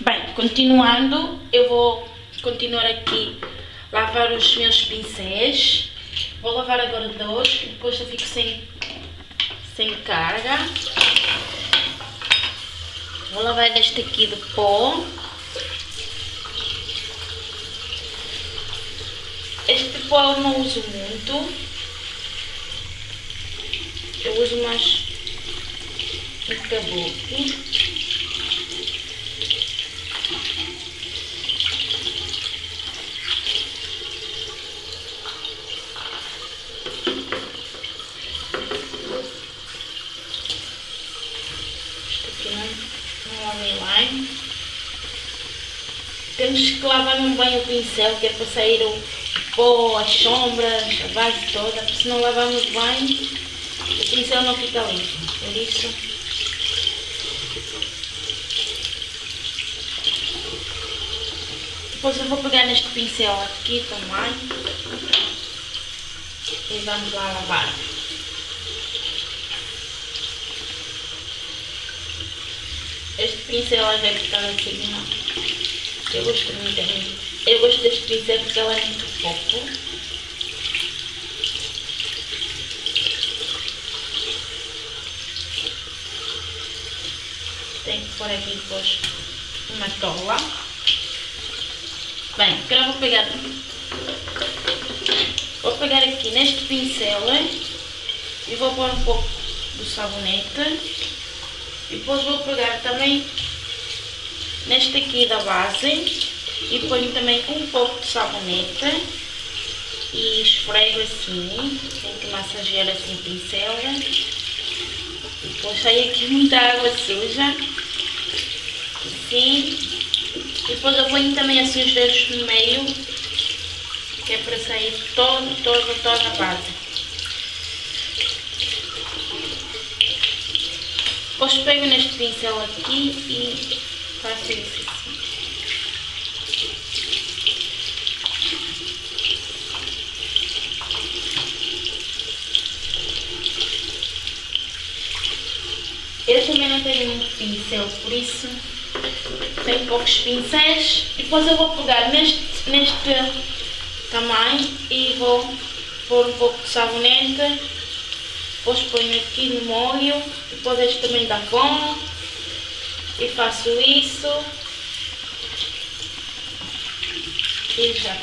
Bem, continuando, eu vou continuar aqui lavar os meus pincéis. Vou lavar agora dois, depois eu fico sem, sem carga. Vou lavar este aqui de pó. Este pó eu não uso muito. Eu uso mais um kabuki. Temos que lavar um bem o pincel, que é para sair o pó, as sombras, a base toda, porque se não lavarmos bem, o pincel não fica limpo. Por isso, depois eu vou pegar neste pincel aqui também e vamos lá lavar. Este pincel é deve ficar assim, não. Eu gosto muito, eu gosto deste pincel porque ela é muito fofo. Tenho que pôr aqui depois uma tola. Bem, agora vou pegar, vou pegar aqui neste pincel e vou pôr um pouco do sabonete. E depois vou pegar também neste aqui da base e ponho também um pouco de sabonete e esfrego assim, tenho que massagear assim o pincel. Depois sai aqui muita água suja, assim. Depois eu ponho também assim os dedos no meio, que é para sair todo, todo, toda a base. Depois pego neste pincel aqui e assim. Eu também não tenho muito pincel, por isso tenho poucos pincéis. Depois eu vou pegar neste, neste tamanho e vou pôr um pouco de sabonete depois ponho aqui no molho, depois este também dá bom. E faço isso. E já.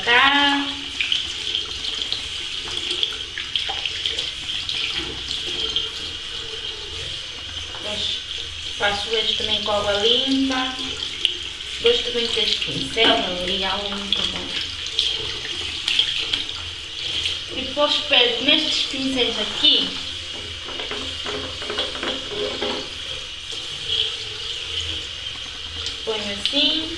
Depois faço este também com água limpa. Gosto também deste pincel, ali, algo muito bom. E depois pego nestes pincéis aqui Assim.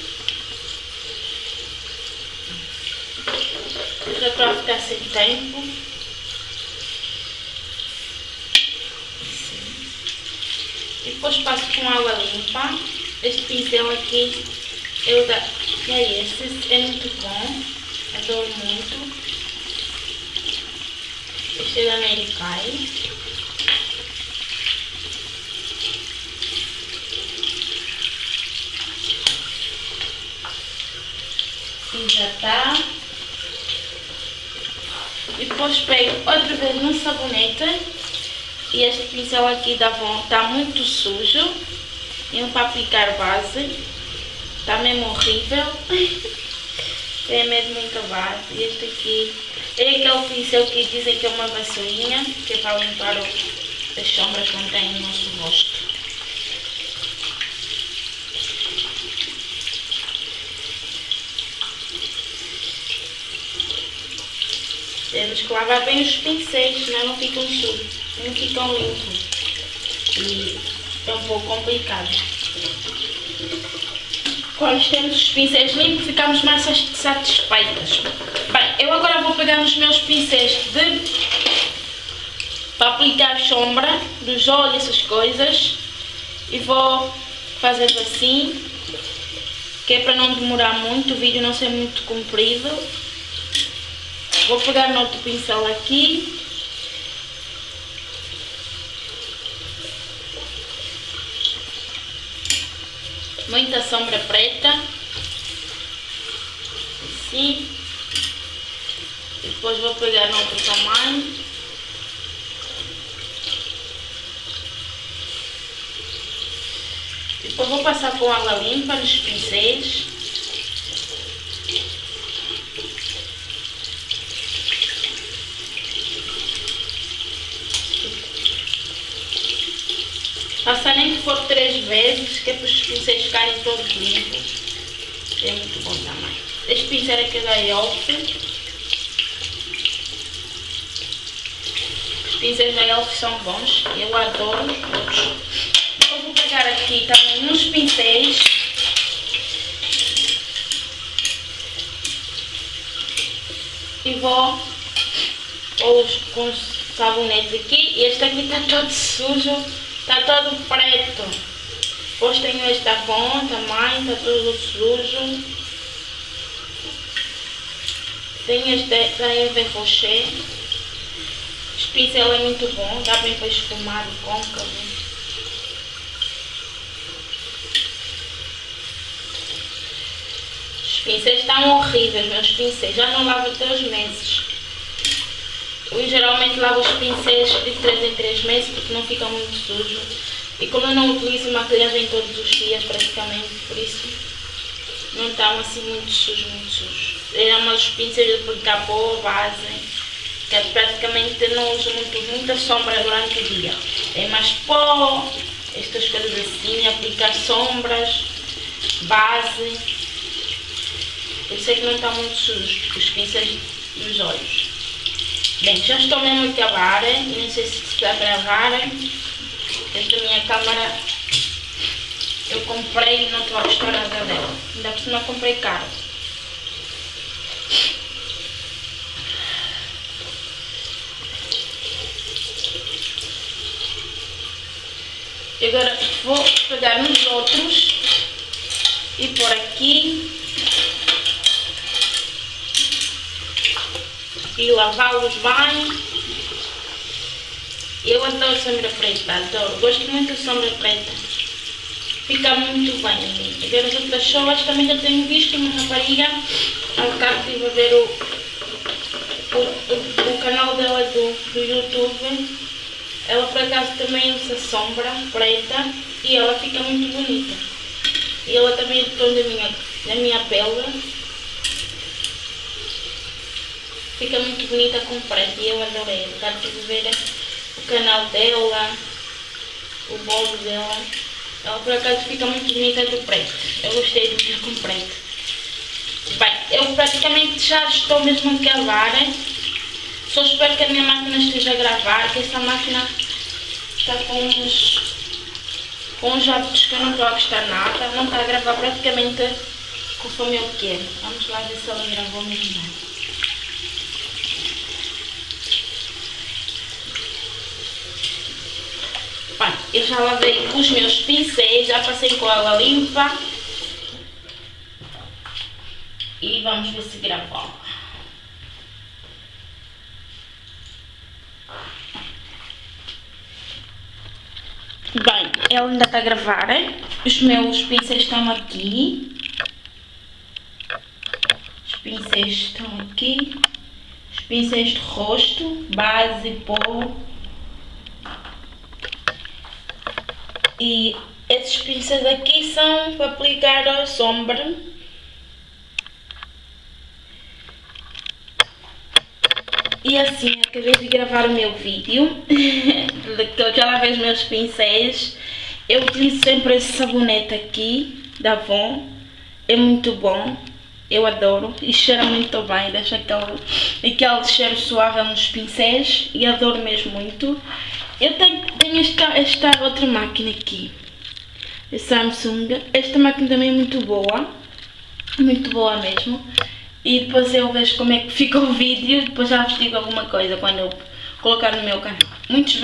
Já para ficar sem tempo. Assim. E depois passo com água limpa. Este pincel aqui eu da... é esse, é muito bom. Adoro muito. Este é da Mary já está. E depois pego outra vez no sabonete. E este pincel aqui está muito sujo. E um para aplicar base. Está mesmo horrível. é mesmo muita base. E este aqui é aquele pincel que dizem que é uma vassourinha. Que é para limpar as sombras que não tem no nosso rosto. Temos que lavar bem os pincéis, senão não ficam não ficam limpos. E é um pouco complicado. Quando temos os pincéis limpos, ficamos mais satisfeitas. Bem, eu agora vou pegar os meus pincéis de para aplicar sombra dos olhos, essas coisas. E vou fazendo assim, que é para não demorar muito, o vídeo não ser muito comprido. Vou pegar no outro pincel aqui. muita sombra preta. Assim. Depois vou pegar no outro tamanho. Depois vou passar com água limpa nos pincéis. Passar nem que for três vezes, que é para pincéis ficarem todos limpos. É muito bom também. Este pincel aqui da Elf. Os pincéis da Elf são bons. Eu adoro todos. Vou pegar aqui também uns pincéis. E vou com os sabonetes aqui. E este aqui está todo sujo. Está todo preto. Depois tenho esta Avon também, está todo sujo. Tenho este da Eve Rocher. Este pincel é muito bom, dá bem para esfumar o côncavo. Os pincéis estão horríveis, meus pincéis. Já não lavo os meses. Eu geralmente lavo os pincéis de 3 em 3 meses porque não ficam muito sujos. E como eu não utilizo maquilhagem todos os dias praticamente, por isso não estão assim muito sujos, muito sujos. Eram os pincéis de aplicar pó, base, que eu praticamente não uso muito, muita sombra durante o dia. Tem mais pó, estas coisas assim, aplicar sombras, base. Por isso é que não estão muito sujos os pincéis dos olhos. Bem, já estou mesmo a acabar, não sei se está a gravar. Esta minha câmera eu comprei e não estou a gostar nada dela. Ainda por cima comprei caro. E agora vou pegar nos outros e pôr aqui e lavá-los bem. Eu adoro sombra preta, adoro. Gosto muito de sombra preta. Fica muito bem. Agora as outras pessoas também já tenho visto uma rapariga. Há bocado estive a ver o, o, o, canal dela do, do YouTube. Ela por acaso também usa sombra preta e ela fica muito bonita. E ela também é de tom da minha, da minha pele Fica muito bonita com preto e eu adorei. Já tive ver o canal dela, o bolo dela. Ela por acaso fica muito bonita do preto. Eu gostei do que com preto. Bem, eu praticamente já estou mesmo a gravar. Só espero que a minha máquina esteja a gravar, que essa máquina está com uns, com uns hábitos que eu não estou a gostar nada. Não está a gravar praticamente conforme eu quero. Vamos lá ver se ela gravou mesmo. Eu já lavei os meus pincéis, já passei com água limpa. E vamos ver se gravou. Bem, ela ainda está a gravar. Os meus pincéis estão aqui. Os pincéis estão aqui. Os pincéis de rosto, base, pó. E esses pincéis aqui são para aplicar a sombra. E assim, acabei de gravar o meu vídeo, lavei os meus pincéis. Eu utilizo sempre esse sabonete aqui, da Avon. É muito bom, eu adoro e cheira muito bem, deixa aquele, aquele cheiro suave nos pincéis e adoro mesmo muito. Eu tenho, tenho esta, esta outra máquina aqui, a Samsung. Esta máquina também é muito boa, muito boa mesmo. E depois eu vejo como é que fica o vídeo depois já vos digo alguma coisa quando eu colocar no meu canal. Muitos